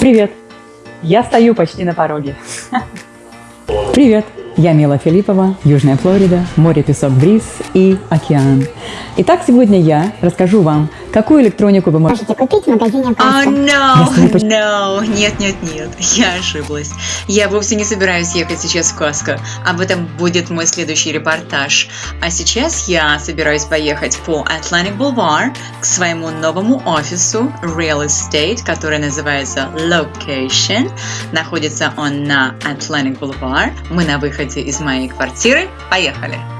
Привет! Я стою почти на пороге. Привет! Я Мила Филиппова, Южная Флорида, море, песок, бриз и океан. Итак, сегодня я расскажу вам, какую электронику вы можете купить в магазине О, Каско. no, Если вы поч- no, нет, нет, нет, я ошиблась. Я вовсе не собираюсь ехать сейчас в Каско. Об этом будет мой следующий репортаж. А сейчас я собираюсь поехать по Atlantic Boulevard к своему новому офису Real Estate, который называется Location. Находится он на Atlantic Boulevard. Мы на выходе из моей квартиры. Поехали!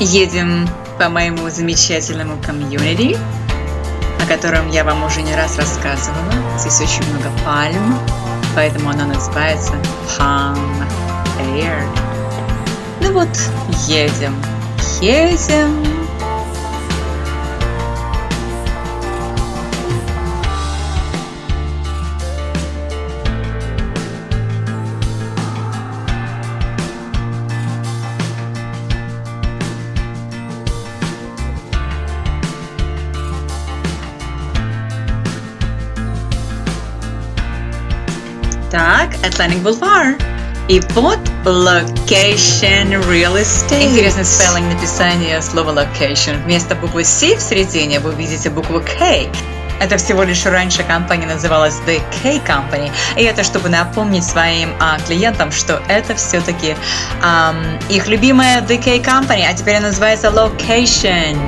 Едем по моему замечательному комьюнити, о котором я вам уже не раз рассказывала. Здесь очень много пальм, поэтому оно называется Palm Air. Ну вот, едем, едем. Так, Atlantic Boulevard. И вот Location Real Estate. Интересный спеллинг написания слова location. Вместо буквы C в середине вы видите букву K. Это всего лишь раньше компания называлась The K Company. И это чтобы напомнить своим а, клиентам, что это все-таки их любимая The K Company, а теперь она называется Location.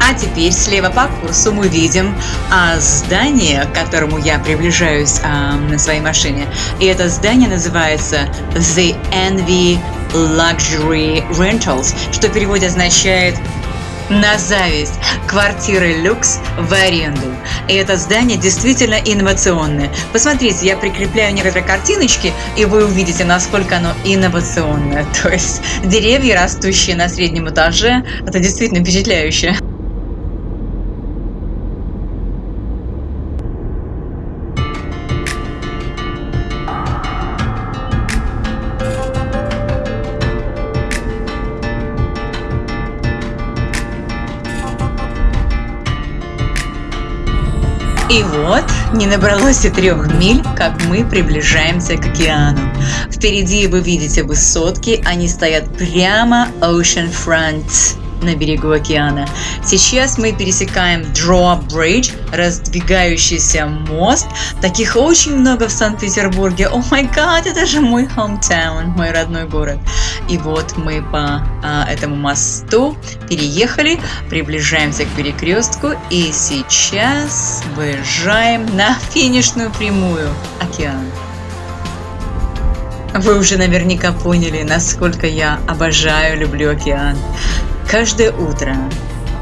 А теперь слева по курсу мы видим а, здание, к которому я приближаюсь а, на своей машине. И это здание называется The Envy Luxury Rentals, что в переводе означает на зависть квартиры люкс в аренду. И это здание действительно инновационное. Посмотрите, я прикрепляю некоторые картиночки, и вы увидите, насколько оно инновационное. То есть деревья, растущие на среднем этаже, это действительно впечатляюще. И вот, не набралось и трех миль, как мы приближаемся к океану. Впереди вы видите высотки, они стоят прямо Ocean Front на берегу океана. Сейчас мы пересекаем Drawbridge, раздвигающийся мост. Таких очень много в Санкт-Петербурге. О май гад, это же мой hometown, мой родной город. И вот мы по а, этому мосту переехали, приближаемся к перекрестку и сейчас выезжаем на финишную прямую океан. Вы уже наверняка поняли, насколько я обожаю, люблю океан. Каждое утро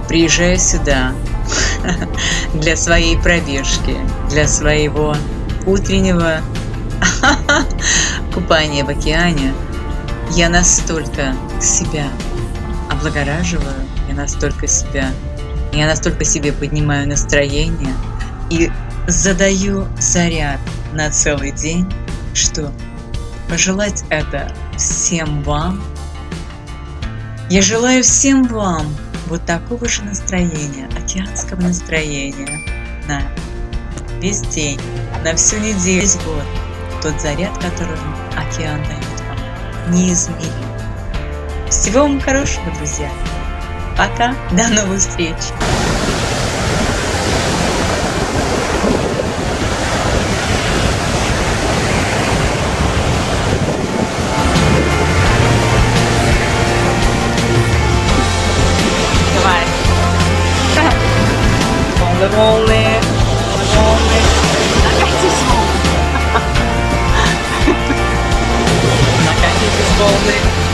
приезжаю сюда для своей пробежки, для своего утреннего купания в океане. Я настолько себя облагораживаю, я настолько себя, я настолько себе поднимаю настроение и задаю заряд на целый день, что пожелать это всем вам. Я желаю всем вам вот такого же настроения, океанского настроения на весь день, на всю неделю, весь год. Тот заряд, который океан дает вам, неизмерим. Всего вам хорошего, друзья. Пока, до новых встреч. I'm only, I'm only.